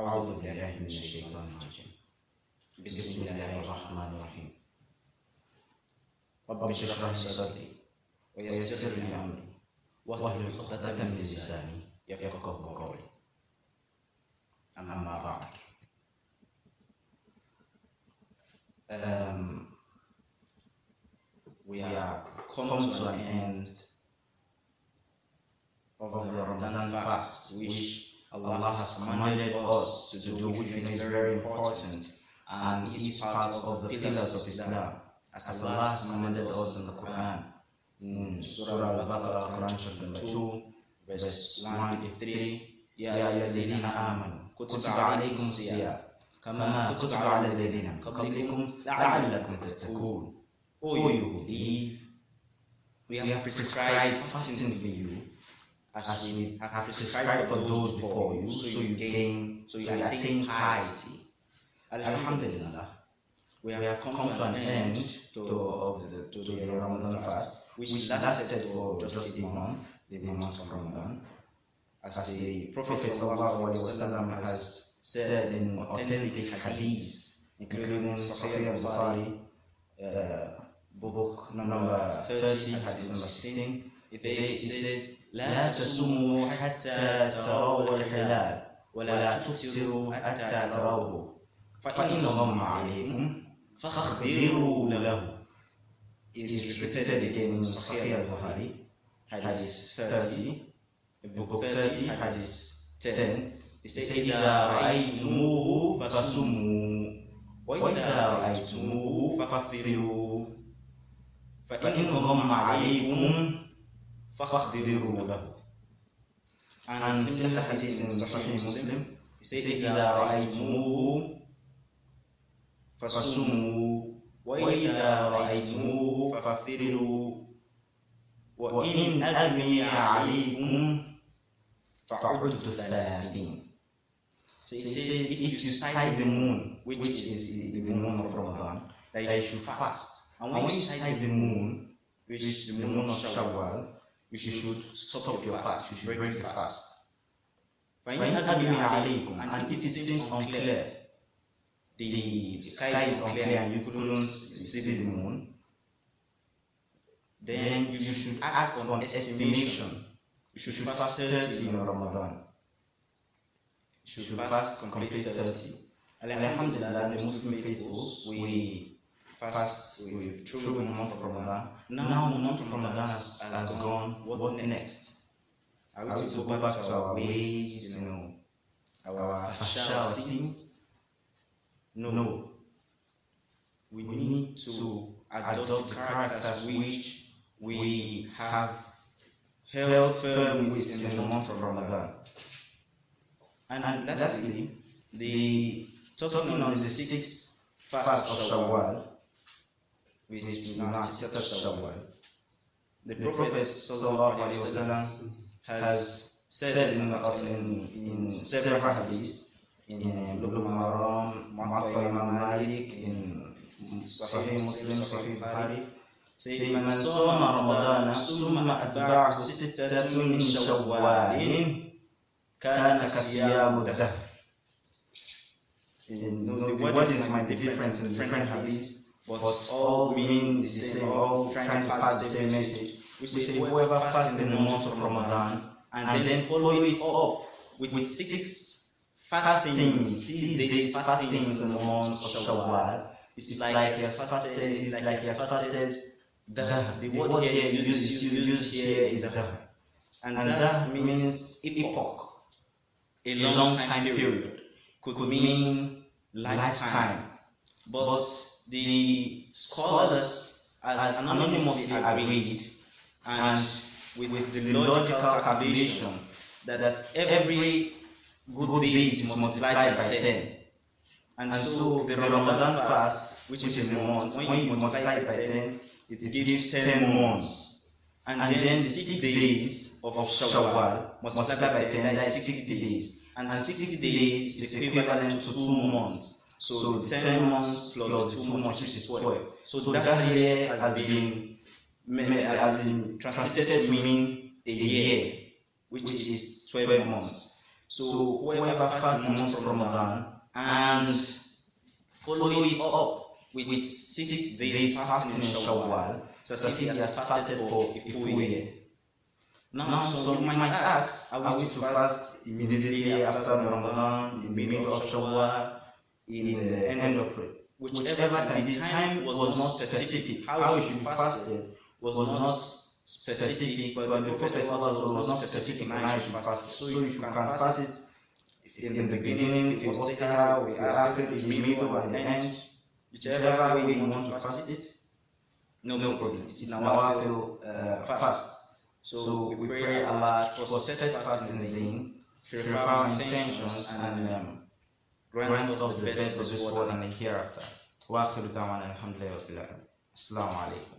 أعوذ بالله من الشيطان الرجيم. بسم الله الرحمن الرحيم. رب اشرح لي صدري ويسر لي أمري. واهلل عقدة من لساني يفقه قولي. أما بعد. Um, we are come to an end of the Ramadan fast, which Allah has commanded us to do, which we think is very important and is part of the pillars of Islam, as Allah has commanded us in the Quran. In Surah Al-Baqarah, Quran chapter number 2, verse 183, يا أيها الذين آمنوا كتب عليكم الصيام كما كتب على الذين من قبلكم لعلكم تتقون O you who believe, we have prescribed fasting for you as we have prescribed for those before you, so you gain, so you attain piety. Alhamdulillah, we have come to an end to, of the, to the Ramadan fast, which lasted for just a month, the month of Ramadan. As the Prophet ﷺ has said in authentic hadith, including Sahih al-Bukhari, uh, book number 30, hadith number 16, it says, لا تصوموا حتى تروا الهلال ولا تفطروا حتى تروه فإن غم عليكم فاخبروا له. is repeated again in Sahih al-Bukhari, hadith 30, book 30, hadith 10. It says, إذا رأيتموه فصوموا وإذا رأيتموه فافطروا فإن غم عليكم فاخبروا له in Sahih Muslim, he said, إذا رأيتموه فصوموا وإذا رأيتموه فافطروا وإن أغمي عليكم فعدوا ثلاثين So he said, if you sight the moon, which is the moon of Ramadan, that you should fast. And when you sight the moon, which is the moon of Shawwal, you should stop your fast, you should break the fast. And it seems unclear, the sky is unclear and you couldn't see the moon, then you should act on the estimation. You should fast 30 in Ramadan. You should fast complete 30. Alhamdulillah, the Muslim faithfuls, we fast with through the month of Ramadan. Now the month of Ramadan has, has gone. What next? Are we to go back to our ways, you know, our our sins? No. no. We need to adopt the characters which we have held firm with in the month of Ramadan. And, and lastly, the talking on the sixth fast of Shawwal, which is now Sittat Shawwal. The Prophet wasallam has said in, in, in several hadiths, in Bulugh Maram, Mu'atta Imam Malik, in Sahih Muslim, Sahih Bukhari, say, من صام رمضان ثم أتبعه ستة من شوال كان كصيام الدهر. The wordings might be different in different hadiths, But all mean the same, all trying to pass the same message. We say whoever fasts in the month of Ramadan and then follow it up with six fastings, six days fastings in the month of Shawwal. It's like he has fasted, it's like he has fasted the, the word here used, used here is the. And that means epoch, a long time period, could mean lifetime. But the scholars, as anonymously agreed, and with, with the logical calculation, that every good day is multiplied by 10. And so the Ramadan fast, which is a month, when you multiply it by 10, it gives 10 months. And, and then the 6 days of Shawwal multiplied by 10, that is 60 days. And 60 days is equivalent to 2 months. So the 10 months plus the 2 months, which is 12. So that year has been, has been translated to mean a year, which is 12 months. So whoever fasts the month of Ramadan and follow it up with six days fasting in Shawwal, so as if he has fasted for a full year. Now, so you might ask, are we to fast immediately after Ramadan, in the middle of Shawwal, in the end of it? Whichever time, the time was not specific. How it should be fasted was not specific, but the Prophet was not specific in how you should fast it. So you can fast it in the beginning, if you was there, if you ask it in the middle and the end, whichever way you want to fast it, no, no problem. It's Nawafil uh, fast. So we pray Allah for steadfast in the deen, purify our intentions, and um, grant us the best of this world and the hereafter. وآخر دعوانا الحمد لله رب العالمين. السلام عليكم.